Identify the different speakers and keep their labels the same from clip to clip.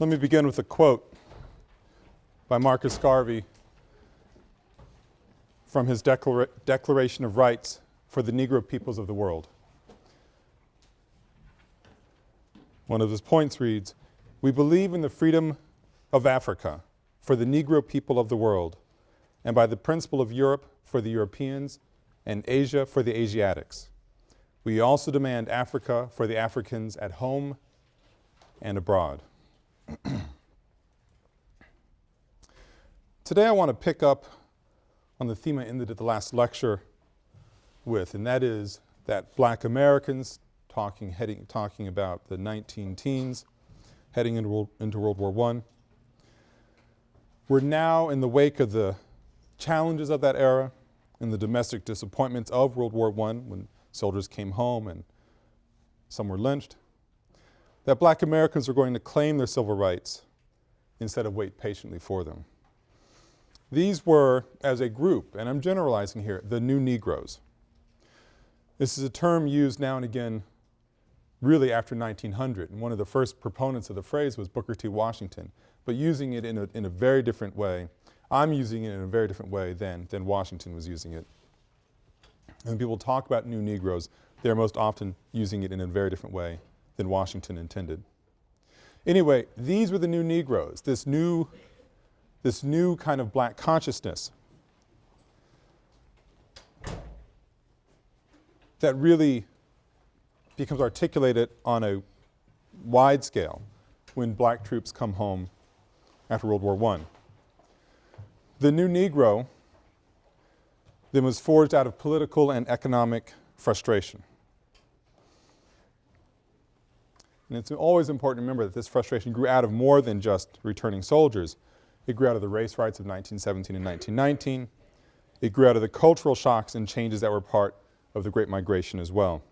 Speaker 1: Let me begin with a quote by Marcus Garvey from his Declara Declaration of Rights for the Negro peoples of the world. One of his points reads, we believe in the freedom of Africa for the Negro people of the world and by the principle of Europe for the Europeans and Asia for the Asiatics. We also demand Africa for the Africans at home and abroad. Today I want to pick up on the theme I ended at the last lecture with, and that is that black Americans talking, heading, talking about the 19 teens heading into World, into World War I. We're now in the wake of the challenges of that era and the domestic disappointments of World War I when soldiers came home and some were lynched, that black Americans were going to claim their civil rights instead of wait patiently for them. These were, as a group, and I'm generalizing here, the new Negroes. This is a term used now and again really after 1900 and one of the first proponents of the phrase was Booker T. Washington, but using it in a, in a very different way. I'm using it in a very different way than, than Washington was using it. And when people talk about new Negroes, they're most often using it in a very different way than Washington intended. Anyway, these were the new Negroes, this new, this new kind of black consciousness that really becomes articulated on a wide scale when black troops come home after World War I. The new Negro then was forged out of political and economic frustration. And it's always important to remember that this frustration grew out of more than just returning soldiers. It grew out of the race riots of 1917 and 1919. It grew out of the cultural shocks and changes that were part of the Great Migration as well.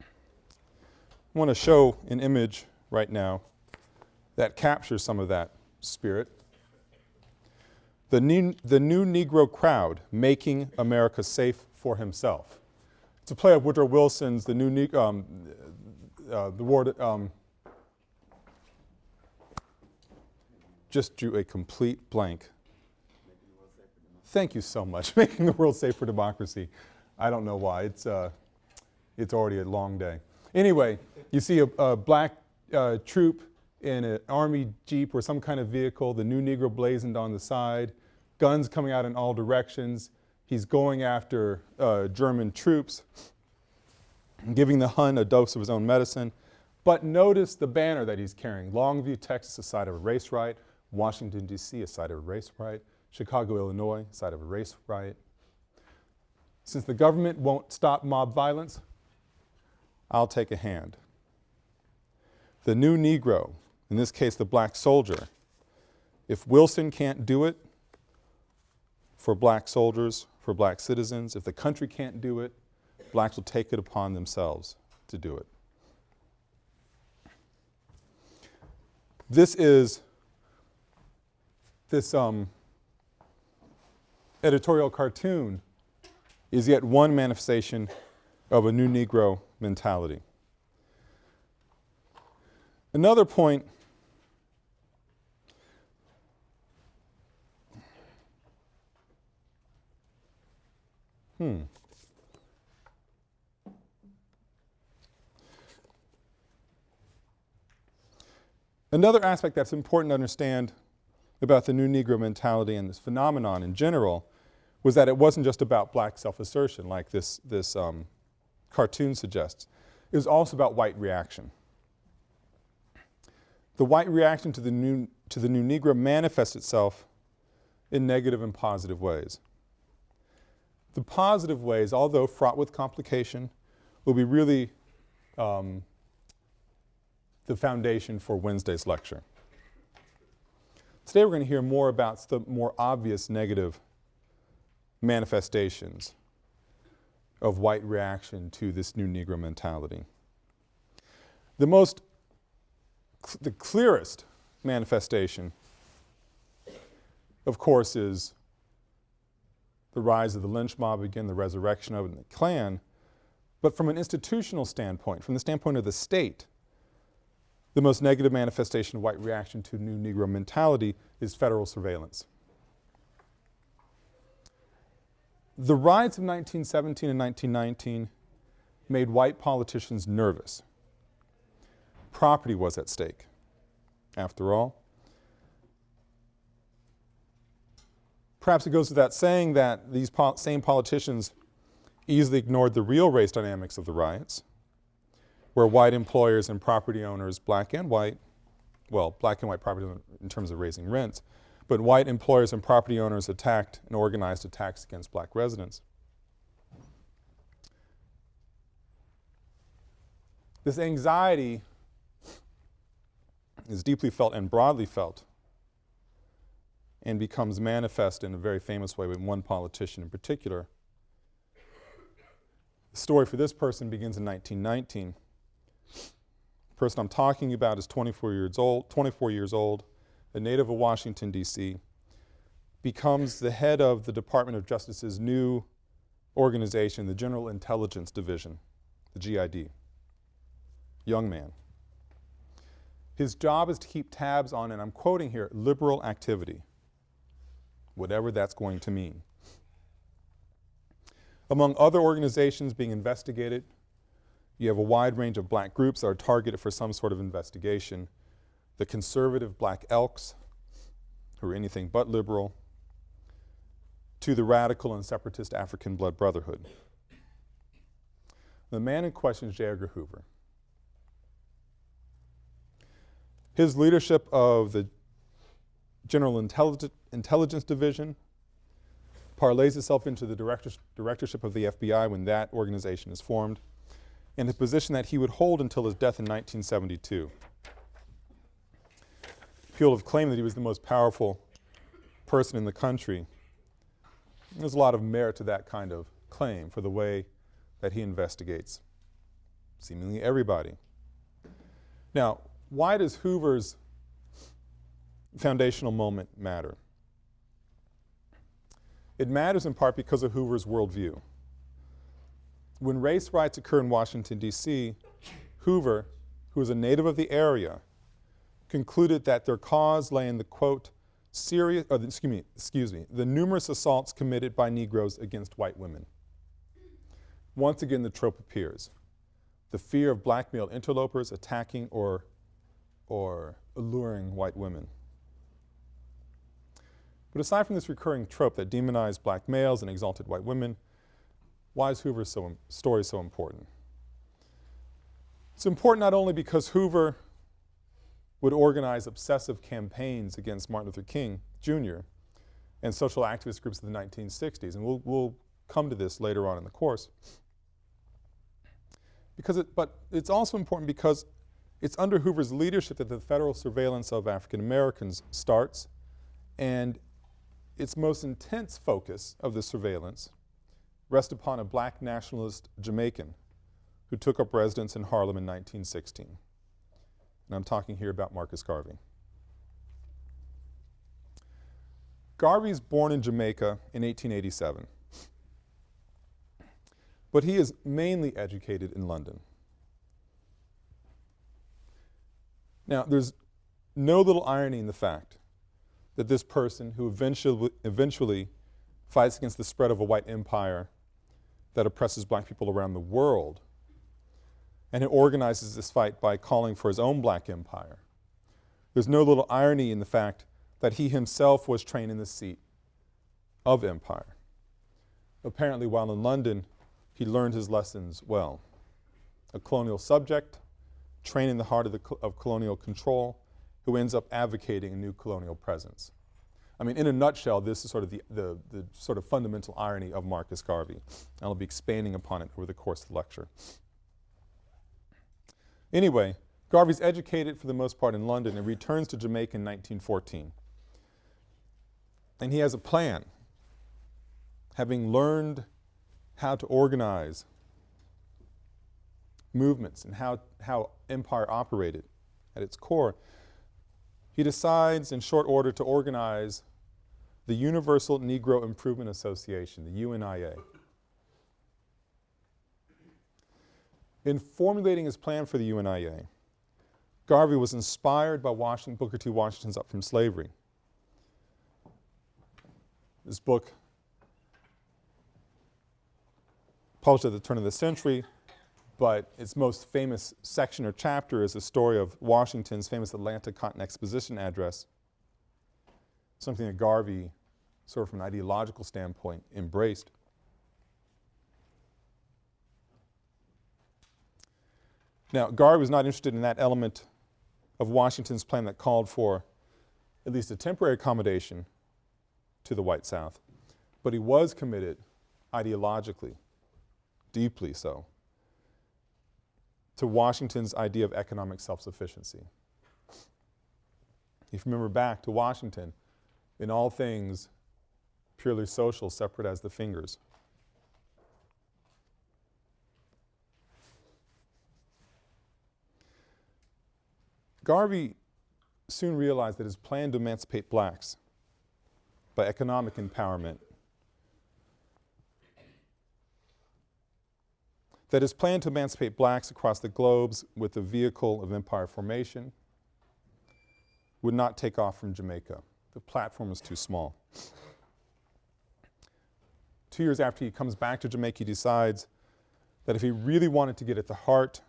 Speaker 1: I want to show an image right now that captures some of that spirit. The new, the new Negro crowd making America safe for himself. It's a play of Woodrow Wilson's The New ne um, uh, the word um, just drew a complete blank. Thank you so much. Making the world safe for democracy. I don't know why. It's, uh, it's already a long day. Anyway, you see a, a black uh, troop in an army jeep or some kind of vehicle, the new Negro blazoned on the side, guns coming out in all directions. He's going after uh, German troops, giving the Hun a dose of his own medicine. But notice the banner that he's carrying. Longview, Texas, a site of a race riot. Washington, D.C., a site of a race riot. Chicago, Illinois, a site of a race riot. Since the government won't stop mob violence, I'll take a hand. The new Negro, in this case the black soldier, if Wilson can't do it for black soldiers, for black citizens, if the country can't do it, blacks will take it upon themselves to do it. This is this um, editorial cartoon is yet one manifestation of a new Negro mentality. Another point Hmm. Another aspect that's important to understand about the new Negro mentality and this phenomenon in general was that it wasn't just about black self-assertion like this, this um, cartoon suggests. It was also about white reaction. The white reaction to the new, to the new Negro manifests itself in negative and positive ways. The positive ways, although fraught with complication, will be really um, the foundation for Wednesday's lecture. Today we're going to hear more about the more obvious negative manifestations of white reaction to this new Negro mentality. The most, the clearest manifestation, of course, is the rise of the lynch mob again, the resurrection of the Klan. But from an institutional standpoint, from the standpoint of the state, the most negative manifestation of white reaction to new Negro mentality is federal surveillance. The riots of 1917 and 1919 made white politicians nervous. Property was at stake, after all. Perhaps it goes without saying that these po same politicians easily ignored the real race dynamics of the riots, where white employers and property owners, black and white, well, black and white property in terms of raising rents, but white employers and property owners attacked and organized attacks against black residents. This anxiety is deeply felt and broadly felt and becomes manifest in a very famous way with one politician in particular. The story for this person begins in 1919. The person I'm talking about is 24 years old, 24 years old, a native of Washington, D.C., becomes the head of the Department of Justice's new organization, the General Intelligence Division, the GID. Young man. His job is to keep tabs on, and I'm quoting here, liberal activity whatever that's going to mean. Among other organizations being investigated, you have a wide range of black groups that are targeted for some sort of investigation. The conservative Black Elks, who are anything but liberal, to the radical and separatist African Blood Brotherhood. The man in question is J. Edgar Hoover. His leadership of the General Intelligence Intelligence Division parlays itself into the director directorship of the FBI when that organization is formed, in the position that he would hold until his death in 1972. People have claimed that he was the most powerful person in the country. There's a lot of merit to that kind of claim for the way that he investigates seemingly everybody. Now, why does Hoover's foundational moment matter? It matters in part because of Hoover's worldview. When race riots occur in Washington, D.C., Hoover, who was a native of the area, concluded that their cause lay in the quote, serious, the, excuse me, excuse me, the numerous assaults committed by Negroes against white women. Once again, the trope appears. The fear of black male interlopers attacking or, or alluring white women. But aside from this recurring trope that demonized black males and exalted white women, why is Hoover's so story so important? It's important not only because Hoover would organize obsessive campaigns against Martin Luther King Jr. and social activist groups of the 1960s, and we'll, we'll come to this later on in the course. Because it, but it's also important because it's under Hoover's leadership that the federal surveillance of African Americans starts and its most intense focus of the surveillance rests upon a black nationalist Jamaican who took up residence in Harlem in 1916. And I'm talking here about Marcus Garvey. Garvey born in Jamaica in 1887, but he is mainly educated in London. Now, there's no little irony in the fact that this person who eventually, eventually fights against the spread of a white empire that oppresses black people around the world and who organizes this fight by calling for his own black empire. There's no little irony in the fact that he himself was trained in the seat of empire. Apparently while in London, he learned his lessons well. A colonial subject, trained in the heart of, the, of colonial control, who ends up advocating a new colonial presence. I mean, in a nutshell, this is sort of the, the, the sort of fundamental irony of Marcus Garvey. and I'll be expanding upon it over the course of the lecture. Anyway, Garvey's educated for the most part in London and returns to Jamaica in 1914. And he has a plan. Having learned how to organize movements and how, how empire operated at its core, he decides in short order to organize the Universal Negro Improvement Association, the UNIA. In formulating his plan for the UNIA, Garvey was inspired by Washington, Booker T. Washington's Up from Slavery. This book, published at the turn of the century, but its most famous section or chapter is the story of Washington's famous Atlanta Cotton Exposition address, something that Garvey, sort of from an ideological standpoint, embraced. Now, Garvey was not interested in that element of Washington's plan that called for at least a temporary accommodation to the white South, but he was committed ideologically, deeply so, to Washington's idea of economic self-sufficiency. If you remember back to Washington, in all things purely social, separate as the fingers. Garvey soon realized that his plan to emancipate blacks by economic empowerment, that his plan to emancipate blacks across the globes with the vehicle of empire formation would not take off from Jamaica. The platform was too small. Two years after he comes back to Jamaica, he decides that if he really wanted to get at the heart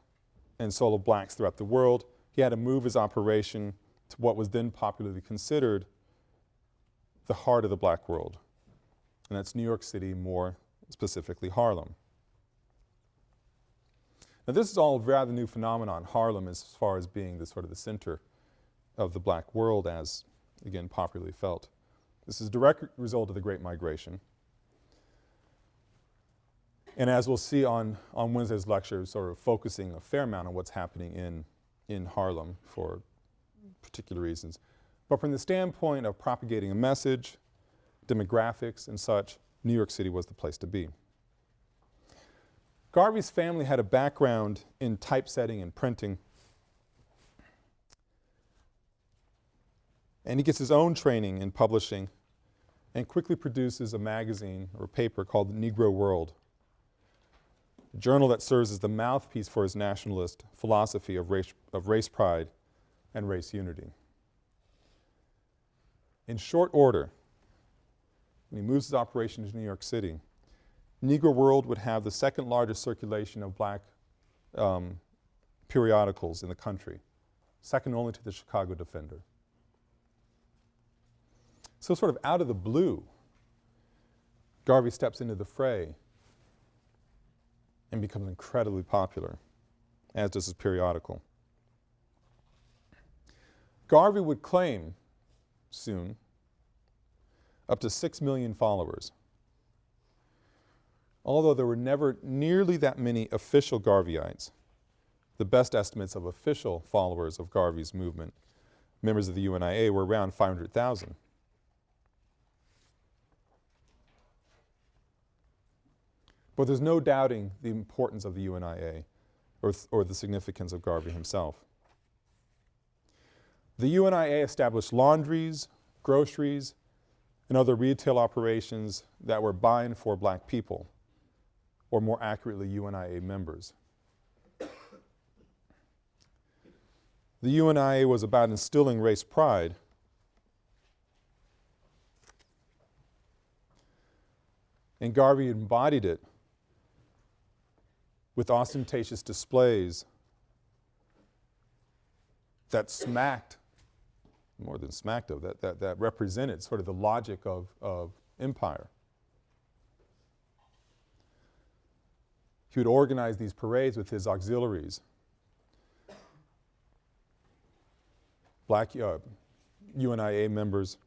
Speaker 1: and soul of blacks throughout the world, he had to move his operation to what was then popularly considered the heart of the black world, and that's New York City, more specifically Harlem. Now this is all a rather new phenomenon, Harlem as far as being the sort of the center of the black world as, again, popularly felt. This is a direct result of the Great Migration. And as we'll see on, on Wednesday's lecture, sort of focusing a fair amount on what's happening in in Harlem for particular reasons. But from the standpoint of propagating a message, demographics and such, New York City was the place to be. Garvey's family had a background in typesetting and printing. And he gets his own training in publishing and quickly produces a magazine or paper called the Negro World journal that serves as the mouthpiece for his nationalist philosophy of race, of race pride and race unity. In short order, when he moves his operation to New York City, Negro World would have the second largest circulation of black um, periodicals in the country, second only to the Chicago Defender. So sort of out of the blue, Garvey steps into the fray and becomes incredibly popular, as does his periodical. Garvey would claim soon up to 6 million followers. Although there were never nearly that many official Garveyites, the best estimates of official followers of Garvey's movement, members of the UNIA, were around 500,000. There's no doubting the importance of the UNIA or, or the significance of Garvey himself. The UNIA established laundries, groceries, and other retail operations that were buying for black people, or more accurately, UNIA members. The UNIA was about instilling race pride and Garvey embodied it with ostentatious displays that smacked, more than smacked of, that, that, that represented sort of the logic of, of empire. He would organize these parades with his auxiliaries. Black uh, UNIA members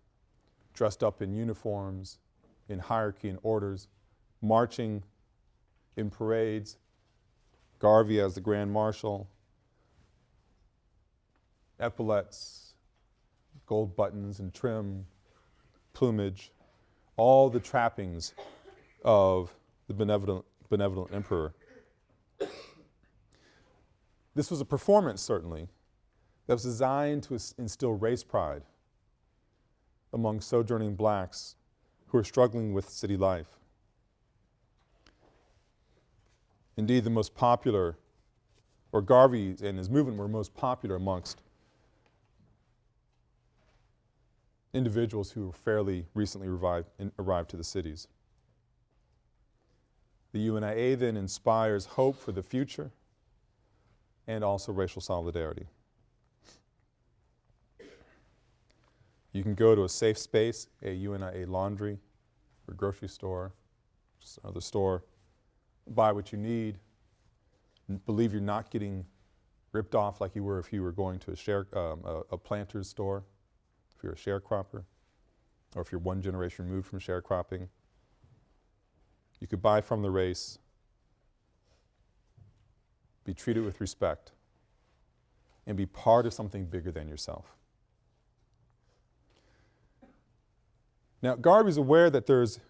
Speaker 1: dressed up in uniforms, in hierarchy and orders, marching in parades, Garvey as the Grand Marshal, epaulets, gold buttons and trim, plumage, all the trappings of the benevolent, benevolent emperor. This was a performance, certainly, that was designed to instill race pride among sojourning blacks who were struggling with city life. Indeed, the most popular or Garvey and his movement were most popular amongst individuals who were fairly recently arrived, to the cities. The UNIA then inspires hope for the future and also racial solidarity. You can go to a safe space, a UNIA laundry, or grocery store, just another store, buy what you need, believe you're not getting ripped off like you were if you were going to a, share, um, a, a planter's store if you're a sharecropper, or if you're one generation removed from sharecropping. You could buy from the race, be treated with respect, and be part of something bigger than yourself. Now, Garvey's aware that there's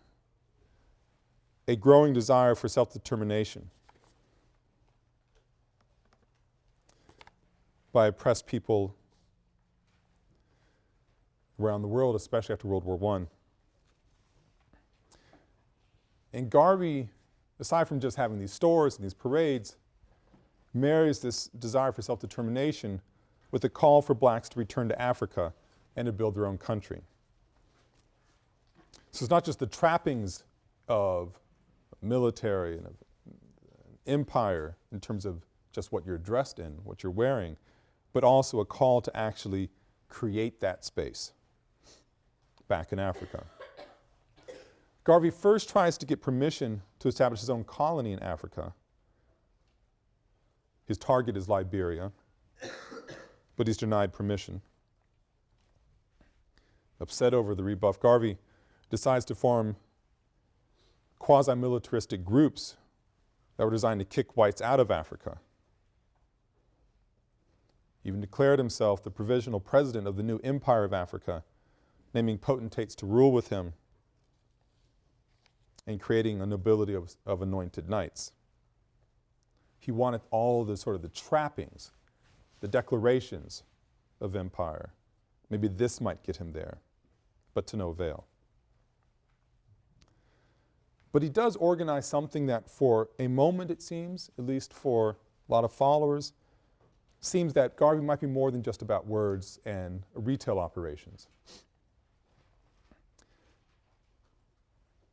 Speaker 1: a growing desire for self-determination by oppressed people around the world, especially after World War I. And Garvey, aside from just having these stores and these parades, marries this desire for self-determination with a call for blacks to return to Africa and to build their own country. So it's not just the trappings of military and of uh, empire in terms of just what you're dressed in, what you're wearing, but also a call to actually create that space back in Africa. Garvey first tries to get permission to establish his own colony in Africa. His target is Liberia, but he's denied permission. Upset over the rebuff, Garvey decides to form quasi-militaristic groups that were designed to kick whites out of Africa. He even declared himself the provisional president of the new Empire of Africa naming potentates to rule with him and creating a nobility of, of anointed knights. He wanted all the sort of the trappings, the declarations of empire. Maybe this might get him there, but to no avail. But he does organize something that for a moment it seems, at least for a lot of followers, seems that Garvey might be more than just about words and retail operations.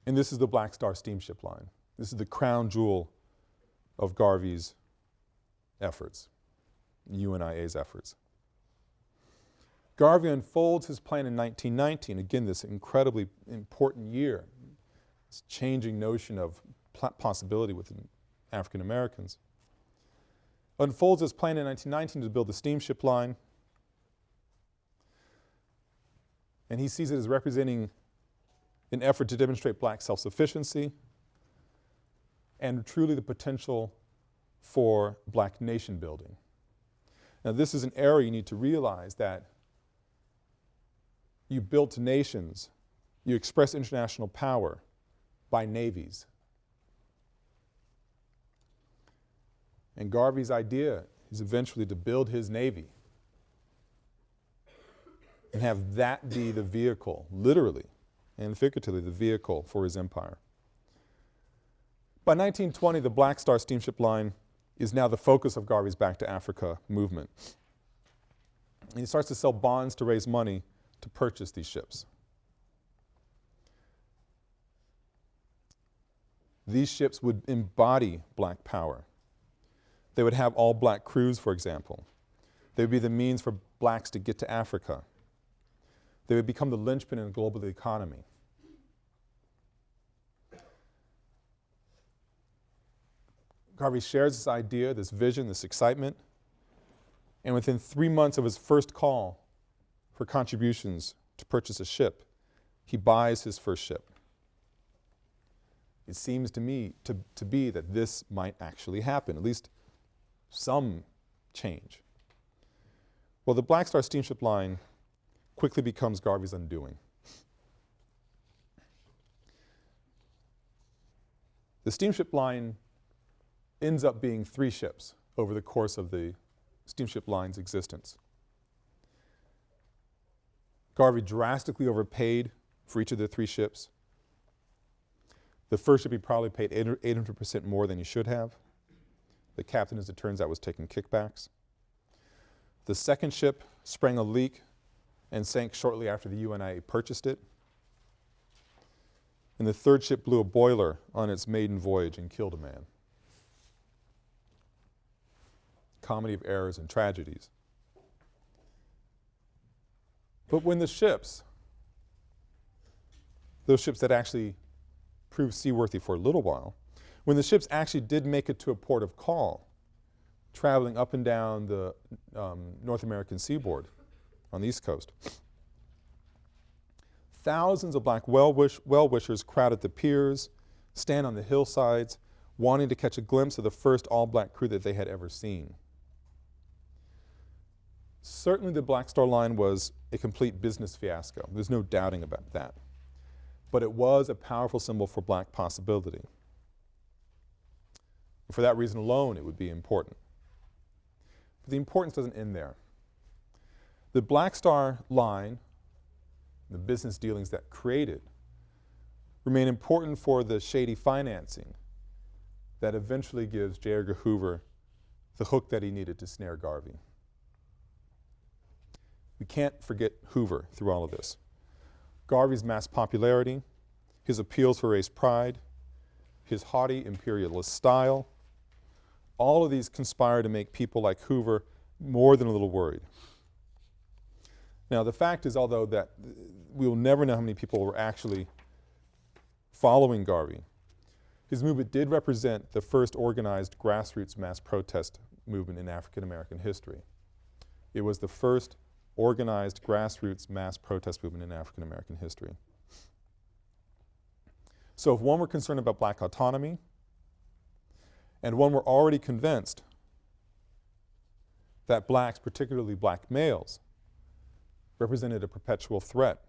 Speaker 1: And this is the Black Star steamship line. This is the crown jewel of Garvey's efforts, UNIA's efforts. Garvey unfolds his plan in 1919, again this incredibly important year, changing notion of possibility within African Americans. Unfolds his plan in 1919 to build the steamship line, and he sees it as representing an effort to demonstrate black self-sufficiency and truly the potential for black nation building. Now this is an area you need to realize that you built nations, you express international power by navies. And Garvey's idea is eventually to build his navy and have that be the vehicle, literally, and figuratively the vehicle for his empire. By 1920, the Black Star steamship line is now the focus of Garvey's Back to Africa movement. And he starts to sell bonds to raise money to purchase these ships. These ships would embody black power. They would have all black crews, for example. They would be the means for blacks to get to Africa. They would become the linchpin in the global economy. Garvey shares this idea, this vision, this excitement, and within three months of his first call for contributions to purchase a ship, he buys his first ship. It seems to me to, to be that this might actually happen, at least some change. Well, the Black Star steamship line quickly becomes Garvey's undoing. The steamship line ends up being three ships over the course of the steamship line's existence. Garvey drastically overpaid for each of the three ships. The first ship he probably paid 800% more than he should have. The captain, as it turns out, was taking kickbacks. The second ship sprang a leak and sank shortly after the UNIA purchased it. And the third ship blew a boiler on its maiden voyage and killed a man. Comedy of errors and tragedies. But when the ships, those ships that actually proved seaworthy for a little while, when the ships actually did make it to a port of call, traveling up and down the um, North American seaboard on the East Coast, thousands of black well-wishers well crowded the piers, stand on the hillsides, wanting to catch a glimpse of the first all-black crew that they had ever seen. Certainly the Black Star Line was a complete business fiasco. There's no doubting about that. But it was a powerful symbol for black possibility. And for that reason alone, it would be important. But the importance doesn't end there. The Black Star Line, the business dealings that created, remain important for the shady financing that eventually gives J. Edgar Hoover the hook that he needed to snare Garvey. We can't forget Hoover through all of this. Garvey's mass popularity, his appeals for race pride, his haughty imperialist style, all of these conspire to make people like Hoover more than a little worried. Now the fact is, although that we will never know how many people were actually following Garvey, his movement did represent the first organized grassroots mass protest movement in African American history. It was the first organized grassroots mass protest movement in African American history. So if one were concerned about black autonomy, and one were already convinced that blacks, particularly black males, represented a perpetual threat,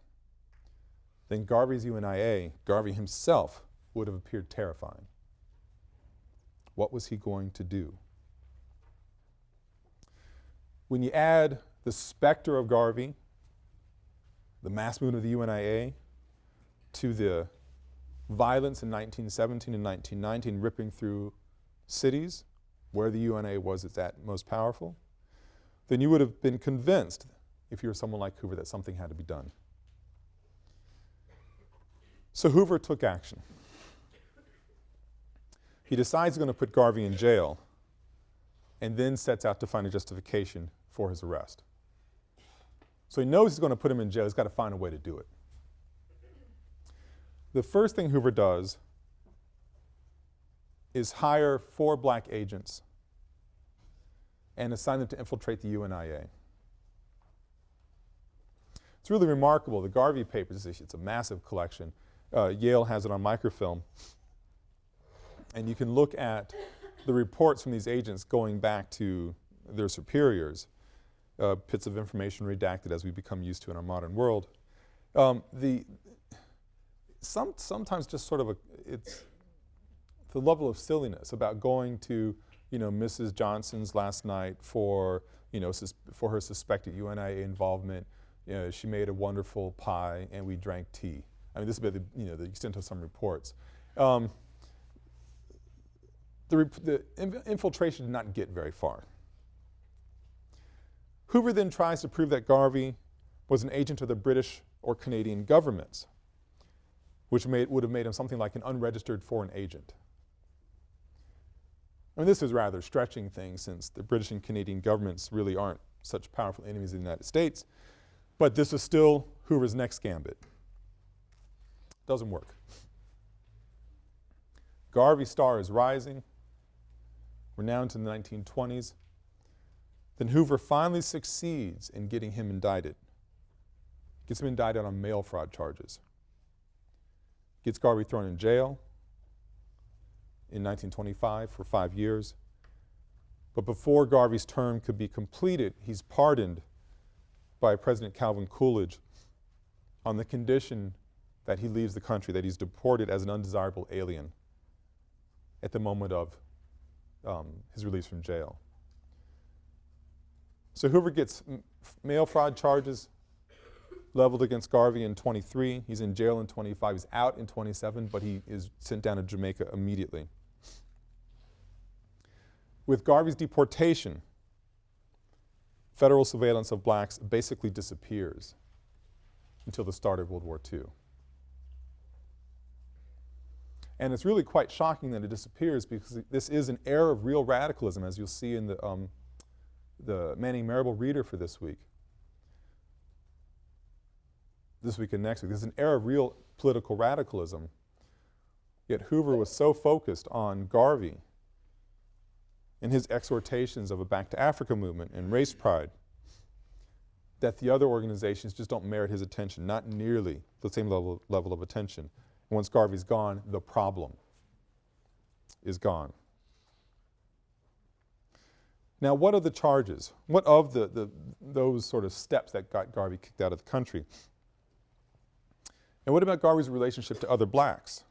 Speaker 1: then Garvey's UNIA, Garvey himself, would have appeared terrifying. What was he going to do? When you add the specter of Garvey, the mass movement of the UNIA, to the violence in 1917 and 1919 ripping through cities where the UNIA was at most powerful, then you would have been convinced, if you were someone like Hoover, that something had to be done. So Hoover took action. He decides he's going to put Garvey in jail and then sets out to find a justification for his arrest. So he knows he's going to put him in jail. He's got to find a way to do it. The first thing Hoover does is hire four black agents and assign them to infiltrate the UNIA. It's really remarkable. The Garvey papers, it's a massive collection. Uh, Yale has it on microfilm. And you can look at the reports from these agents going back to their superiors uh, bits of information redacted as we become used to in our modern world. Um, the, some, sometimes just sort of a, it's the level of silliness about going to, you know, Mrs. Johnson's last night for, you know, for her suspected UNIA involvement. You know, she made a wonderful pie and we drank tea. I mean, this is the, you know, the extent of some reports. Um, the, the infiltration did not get very far. Hoover then tries to prove that Garvey was an agent of the British or Canadian governments, which made, would have made him something like an unregistered foreign agent. I mean, this is rather stretching things since the British and Canadian governments really aren't such powerful enemies of the United States, but this is still Hoover's next gambit. Doesn't work. Garvey's star is rising. Now into the 1920s. Then Hoover finally succeeds in getting him indicted. Gets him indicted on mail fraud charges. Gets Garvey thrown in jail in 1925 for five years. But before Garvey's term could be completed, he's pardoned by President Calvin Coolidge on the condition that he leaves the country, that he's deported as an undesirable alien at the moment of um, his release from jail. So Hoover gets mail fraud charges leveled against Garvey in 23. He's in jail in 25. He's out in 27, but he is sent down to Jamaica immediately. With Garvey's deportation, federal surveillance of blacks basically disappears until the start of World War II. And it's really quite shocking that it disappears because this is an era of real radicalism as you'll see in the, um, the Manning Marable reader for this week. This week and next week. Is an era of real political radicalism. Yet Hoover was so focused on Garvey and his exhortations of a back to Africa movement and race pride that the other organizations just don't merit his attention, not nearly the same level, level of attention. Once Garvey's gone, the problem is gone. Now what are the charges? What of the, the, those sort of steps that got Garvey kicked out of the country? And what about Garvey's relationship to other blacks?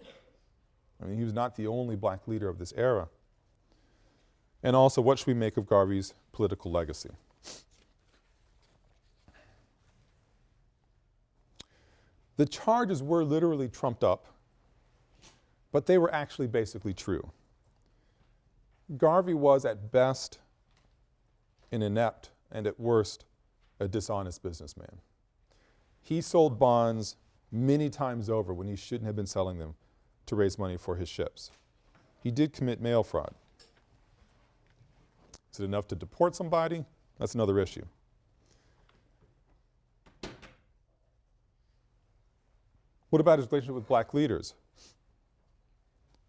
Speaker 1: I mean, he was not the only black leader of this era. And also, what should we make of Garvey's political legacy? The charges were literally trumped up, but they were actually basically true. Garvey was at best an inept and at worst a dishonest businessman. He sold bonds many times over when he shouldn't have been selling them to raise money for his ships. He did commit mail fraud. Is it enough to deport somebody? That's another issue. What about his relationship with black leaders?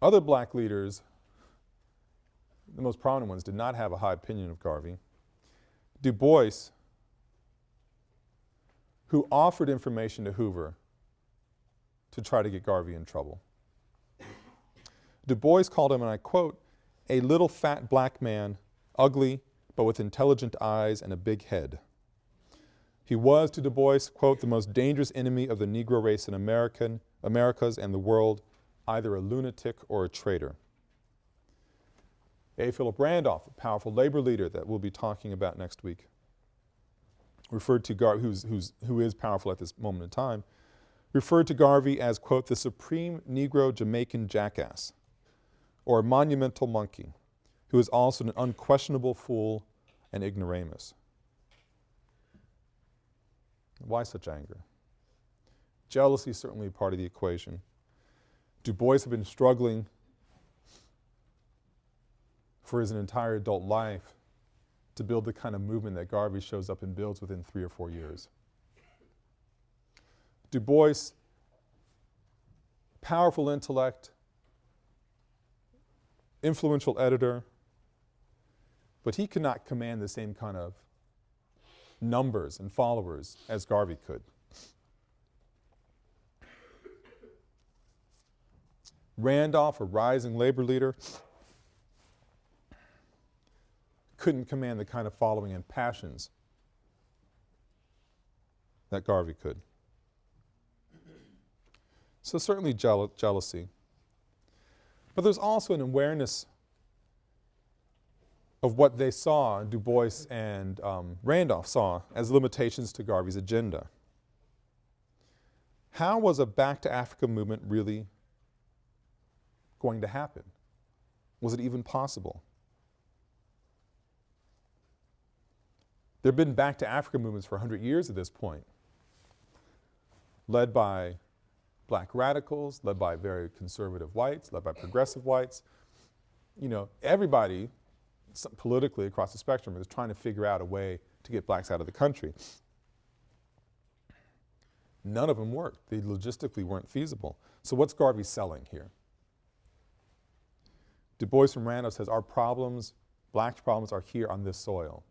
Speaker 1: Other black leaders, the most prominent ones, did not have a high opinion of Garvey. Du Bois, who offered information to Hoover to try to get Garvey in trouble. Du Bois called him, and I quote, a little fat black man, ugly, but with intelligent eyes and a big head. He was, to Du Bois, quote, the most dangerous enemy of the Negro race in American, Americas and the world, either a lunatic or a traitor. A. Philip Randolph, a powerful labor leader that we'll be talking about next week, referred to Garvey, who's, who's, who is powerful at this moment in time, referred to Garvey as, quote, the supreme Negro Jamaican jackass, or monumental monkey, who is also an unquestionable fool and ignoramus. Why such anger? Jealousy is certainly part of the equation. Du Bois had been struggling for his entire adult life to build the kind of movement that Garvey shows up and builds within three or four years. Du Bois, powerful intellect, influential editor, but he could not command the same kind of numbers and followers as Garvey could. Randolph, a rising labor leader, couldn't command the kind of following and passions that Garvey could. So certainly jeal jealousy. But there's also an awareness of what they saw, Du Bois and um, Randolph saw as limitations to Garvey's agenda. How was a back to Africa movement really going to happen? Was it even possible? There have been back to Africa movements for 100 years at this point, led by black radicals, led by very conservative whites, led by progressive whites. You know, everybody politically across the spectrum is trying to figure out a way to get blacks out of the country. None of them worked. They logistically weren't feasible. So what's Garvey selling here? Du Bois from Randolph says our problems, blacks' problems are here on this soil.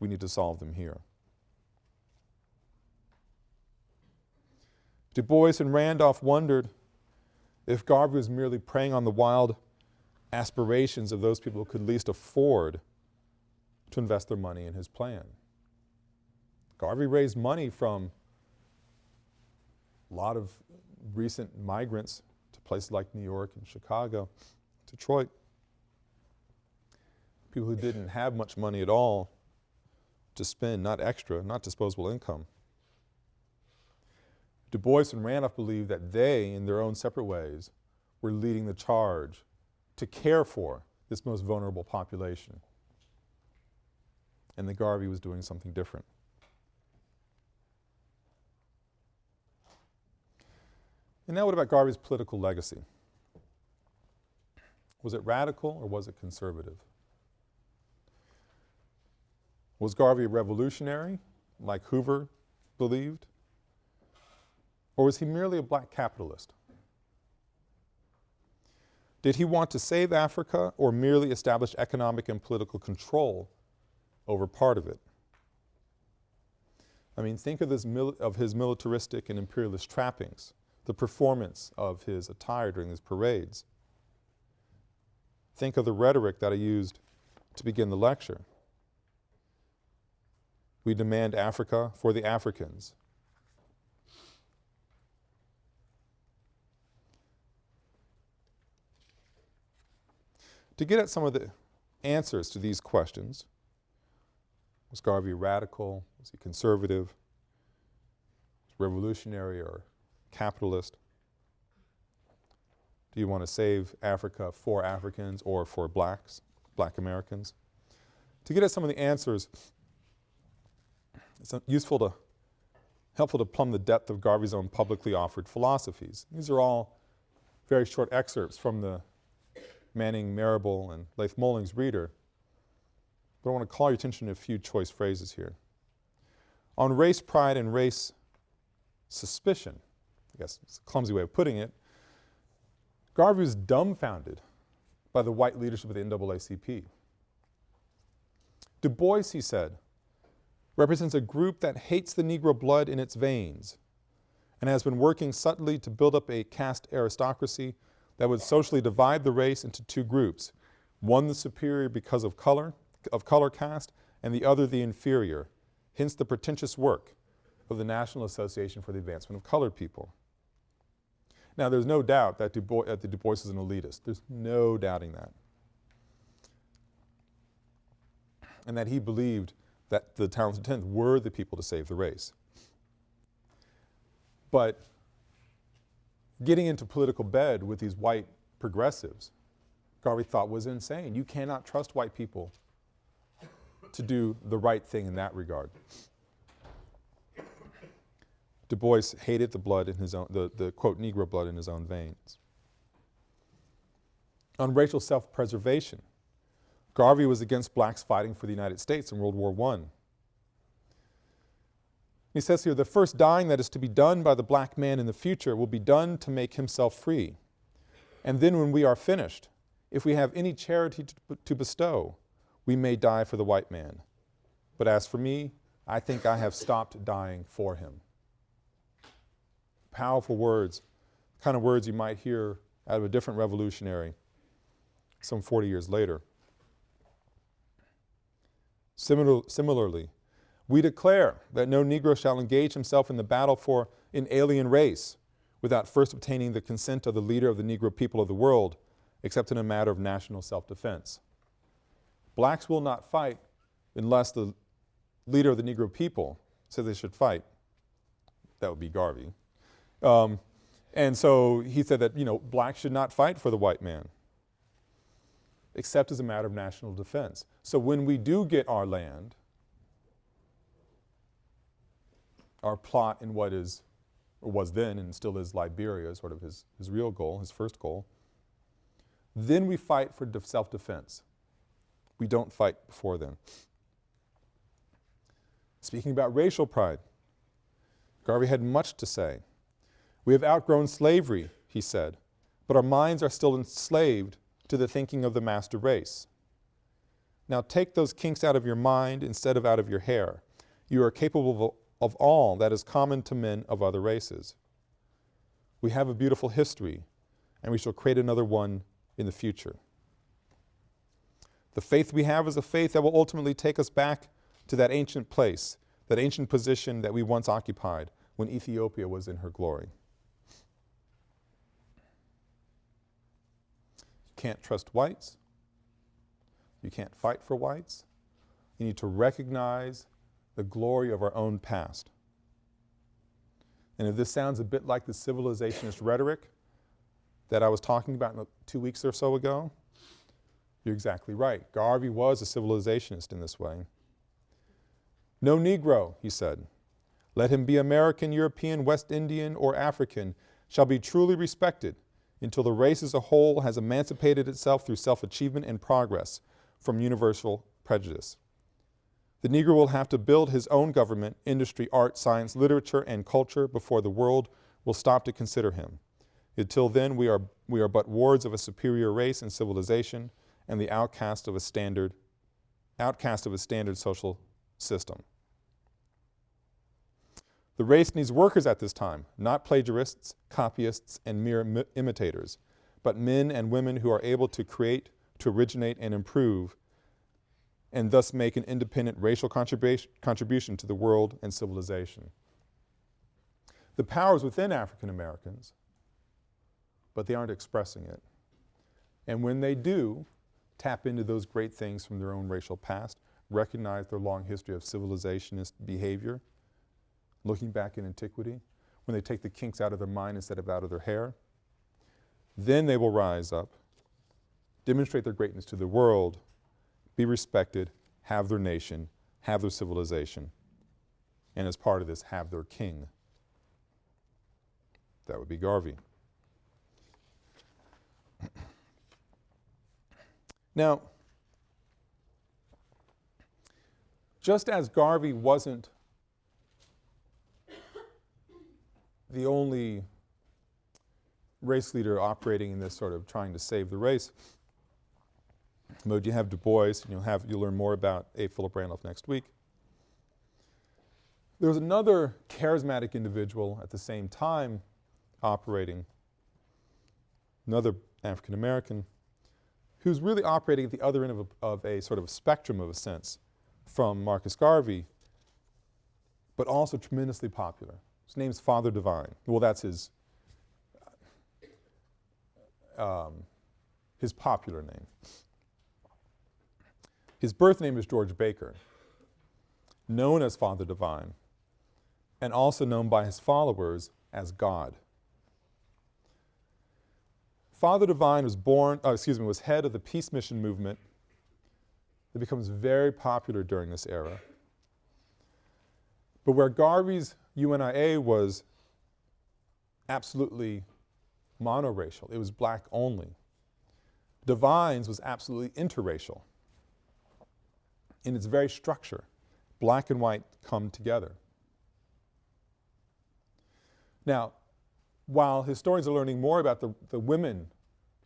Speaker 1: We need to solve them here. Du Bois and Randolph wondered if Garvey was merely preying on the wild aspirations of those people who could least afford to invest their money in his plan. Garvey raised money from a lot of recent migrants to places like New York and Chicago, Detroit. People who didn't have much money at all to spend, not extra, not disposable income. Du Bois and Randolph believed that they, in their own separate ways, were leading the charge to care for this most vulnerable population. And the Garvey was doing something different. And now what about Garvey's political legacy? Was it radical or was it conservative? Was Garvey a revolutionary, like Hoover believed? Or was he merely a black capitalist? Did he want to save Africa or merely establish economic and political control over part of it? I mean, think of, of his militaristic and imperialist trappings, the performance of his attire during his parades. Think of the rhetoric that I used to begin the lecture. We demand Africa for the Africans. To get at some of the answers to these questions, was Garvey radical? Was he conservative? revolutionary or capitalist? Do you want to save Africa for Africans or for blacks, black Americans? To get at some of the answers, it's useful to, helpful to plumb the depth of Garvey's own publicly offered philosophies. These are all very short excerpts from the Manning, Marable, and Leith Mullings reader. But I want to call your attention to a few choice phrases here. On race pride and race suspicion, I guess it's a clumsy way of putting it, Garvey was dumbfounded by the white leadership of the NAACP. Du Bois, he said, represents a group that hates the Negro blood in its veins and has been working subtly to build up a caste aristocracy that would socially divide the race into two groups, one the superior because of color, of color caste, and the other the inferior, hence the pretentious work of the National Association for the Advancement of Colored People. Now there's no doubt that Du Bois, that Du Bois is an elitist. There's no doubting that. And that he believed that the talented tenth were the people to save the race. But getting into political bed with these white progressives, Garvey thought was insane. You cannot trust white people to do the right thing in that regard. Du Bois hated the blood in his own, the, the quote, Negro blood in his own veins. On racial self-preservation, Garvey was against blacks fighting for the United States in World War I. He says here, the first dying that is to be done by the black man in the future will be done to make himself free. And then when we are finished, if we have any charity to, to bestow, we may die for the white man. But as for me, I think I have stopped dying for him. Powerful words, kind of words you might hear out of a different revolutionary some 40 years later. Similar, similarly, we declare that no Negro shall engage himself in the battle for an alien race without first obtaining the consent of the leader of the Negro people of the world, except in a matter of national self-defense. Blacks will not fight unless the leader of the Negro people says they should fight. That would be Garvey. Um, and so he said that, you know, blacks should not fight for the white man, except as a matter of national defense. So when we do get our land, our plot in what is, or was then and still is Liberia, sort of his, his real goal, his first goal. Then we fight for self-defense. We don't fight before then. Speaking about racial pride, Garvey had much to say. We have outgrown slavery, he said, but our minds are still enslaved to the thinking of the master race. Now take those kinks out of your mind instead of out of your hair. You are capable of all that is common to men of other races. We have a beautiful history, and we shall create another one in the future. The faith we have is a faith that will ultimately take us back to that ancient place, that ancient position that we once occupied when Ethiopia was in her glory. Can't trust whites. You can't fight for whites. You need to recognize the glory of our own past. And if this sounds a bit like the civilizationist rhetoric that I was talking about two weeks or so ago, You're exactly right. Garvey was a civilizationist in this way. No Negro, he said, let him be American, European, West Indian, or African, shall be truly respected until the race as a whole has emancipated itself through self-achievement and progress from universal prejudice. The Negro will have to build his own government, industry, art, science, literature, and culture before the world will stop to consider him. Until then, we are, we are but wards of a superior race and civilization and the outcast of a standard, outcast of a standard social system. The race needs workers at this time, not plagiarists, copyists, and mere imitators, but men and women who are able to create, to originate, and improve, and thus make an independent racial contribution, contribution to the world and civilization. The power is within African Americans, but they aren't expressing it. And when they do, tap into those great things from their own racial past, recognize their long history of civilizationist behavior, looking back in antiquity, when they take the kinks out of their mind instead of out of their hair, then they will rise up, demonstrate their greatness to the world, be respected, have their nation, have their civilization, and as part of this, have their king. That would be Garvey. now, just as Garvey wasn't the only race leader operating in this sort of trying to save the race. mode. you have Du Bois, and you'll have, you'll learn more about A. Philip Randolph next week. There was another charismatic individual at the same time operating, another African American, who's really operating at the other end of a, of a sort of spectrum of a sense from Marcus Garvey, but also tremendously popular. His name's Father Divine. Well, that's his, um, his popular name. His birth name is George Baker, known as Father Divine, and also known by his followers as God. Father Divine was born, uh, excuse me, was head of the peace mission movement that becomes very popular during this era. But where Garvey's UNIA was absolutely monoracial. It was black only. Divines was absolutely interracial in its very structure. Black and white come together. Now, while historians are learning more about the, the women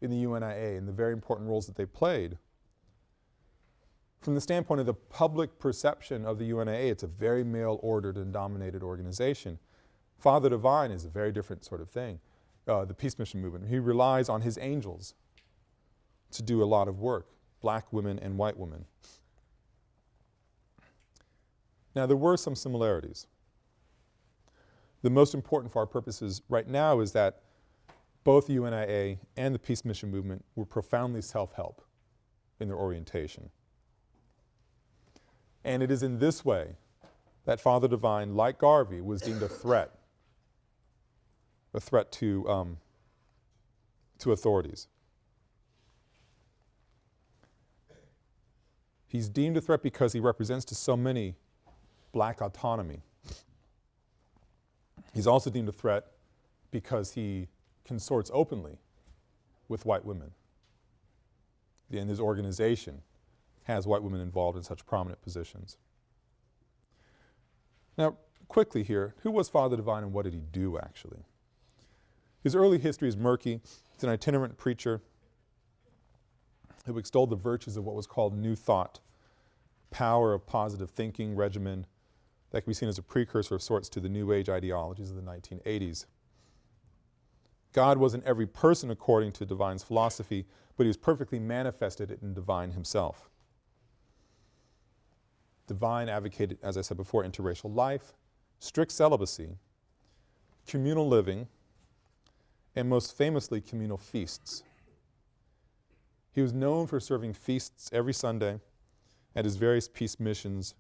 Speaker 1: in the UNIA and the very important roles that they played, from the standpoint of the public perception of the UNIA, it's a very male-ordered and dominated organization. Father Divine is a very different sort of thing, uh, the Peace Mission Movement. He relies on his angels to do a lot of work, black women and white women. Now there were some similarities. The most important for our purposes right now is that both the UNIA and the Peace Mission Movement were profoundly self-help in their orientation. And it is in this way that Father Divine, like Garvey, was deemed a threat, a threat to, um, to authorities. He's deemed a threat because he represents to so many black autonomy. He's also deemed a threat because he consorts openly with white women. In his organization, has white women involved in such prominent positions. Now, quickly here, who was Father Divine and what did he do actually? His early history is murky. He's an itinerant preacher who extolled the virtues of what was called New Thought, power of positive thinking regimen that can be seen as a precursor of sorts to the New Age ideologies of the 1980s. God was in every person according to Divine's philosophy, but he was perfectly manifested in Divine himself. Divine advocated, as I said before, interracial life, strict celibacy, communal living, and most famously, communal feasts. He was known for serving feasts every Sunday at his various peace missions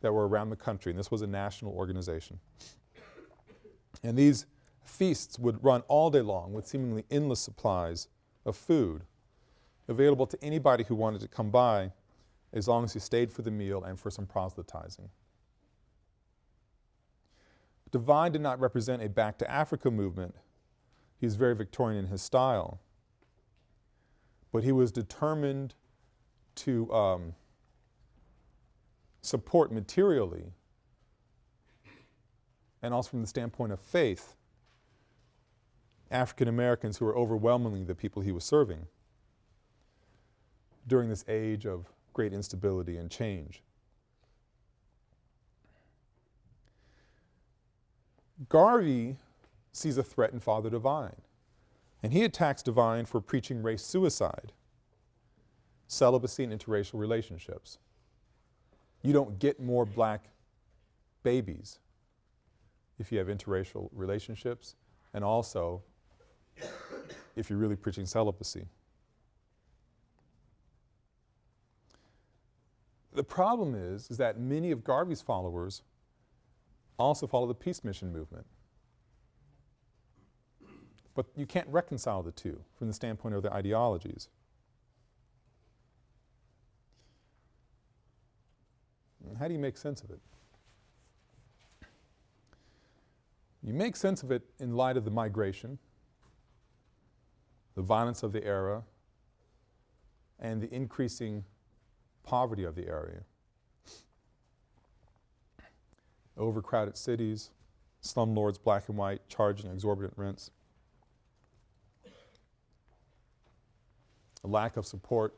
Speaker 1: that were around the country, and this was a national organization. And these feasts would run all day long with seemingly endless supplies of food available to anybody who wanted to come by as long as you stayed for the meal and for some proselytizing. Divine did not represent a back to Africa movement. He's very Victorian in his style. But he was determined to um, support materially and also from the standpoint of faith African Americans who were overwhelmingly the people he was serving during this age of great instability and change. Garvey sees a threat in Father Divine, and he attacks Divine for preaching race suicide, celibacy and interracial relationships. You don't get more black babies if you have interracial relationships, and also if you're really preaching celibacy. The problem is, is that many of Garvey's followers also follow the peace mission movement. But you can't reconcile the two from the standpoint of their ideologies. How do you make sense of it? You make sense of it in light of the migration, the violence of the era, and the increasing poverty of the area. Overcrowded cities, slumlords, black and white, charging exorbitant rents. A lack of support,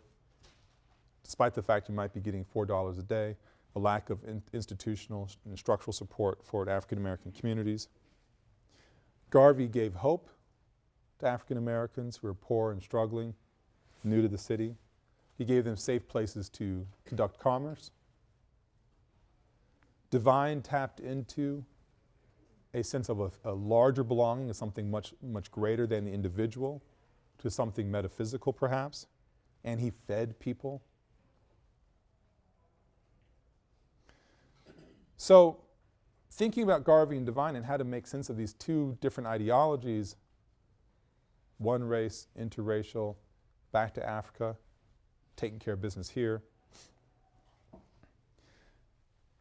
Speaker 1: despite the fact you might be getting $4 a day, a lack of in institutional and structural support for African American communities. Garvey gave hope to African Americans who were poor and struggling, new to the city. He gave them safe places to conduct commerce. Divine tapped into a sense of a, a larger belonging, of something much, much greater than the individual, to something metaphysical perhaps, and he fed people. So thinking about Garvey and Divine and how to make sense of these two different ideologies, one race, interracial, back to Africa, taking care of business here,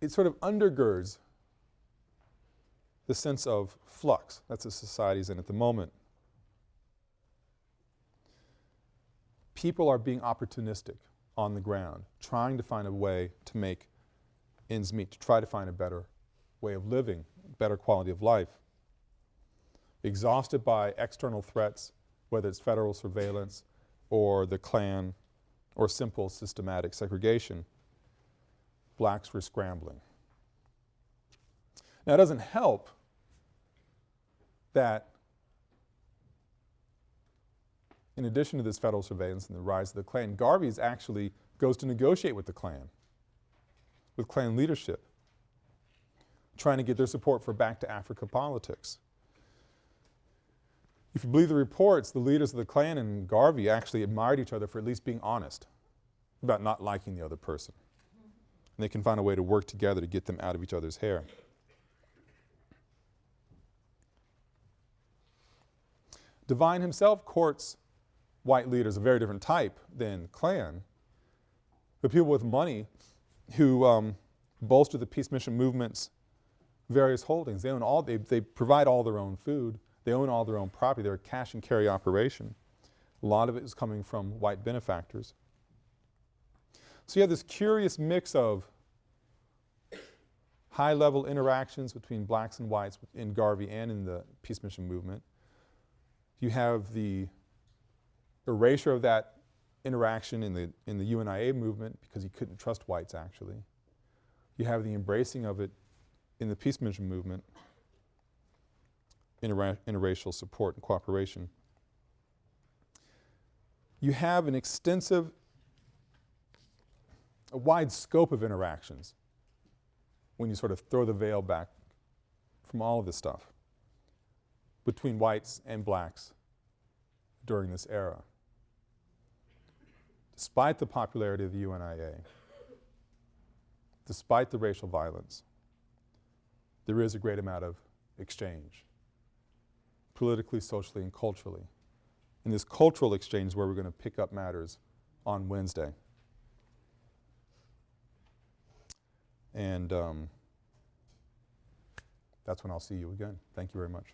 Speaker 1: it sort of undergirds the sense of flux that the society's in at the moment. People are being opportunistic on the ground, trying to find a way to make ends meet, to try to find a better way of living, better quality of life. Exhausted by external threats, whether it's federal surveillance or the Klan or simple systematic segregation, blacks were scrambling. Now it doesn't help that in addition to this federal surveillance and the rise of the Klan, Garvey's actually goes to negotiate with the Klan, with Klan leadership trying to get their support for back to Africa politics. If you believe the reports, the leaders of the Klan and Garvey actually admired each other for at least being honest about not liking the other person. And they can find a way to work together to get them out of each other's hair. Divine himself courts white leaders, a very different type than Klan, but people with money who um, bolster the peace mission movement's various holdings. They own all, they, they provide all their own food. They own all their own property. They're a cash and carry operation. A lot of it is coming from white benefactors. So you have this curious mix of high level interactions between blacks and whites in Garvey and in the peace mission movement. You have the erasure of that interaction in the, in the UNIA movement because he couldn't trust whites actually. You have the embracing of it in the peace mission movement, intera interracial support and cooperation. You have an extensive, a wide scope of interactions when you sort of throw the veil back from all of this stuff between whites and blacks during this era. Despite the popularity of the UNIA, despite the racial violence, there is a great amount of exchange, politically, socially, and culturally. And this cultural exchange is where we're going to pick up matters on Wednesday. And um, that's when I'll see you again. Thank you very much.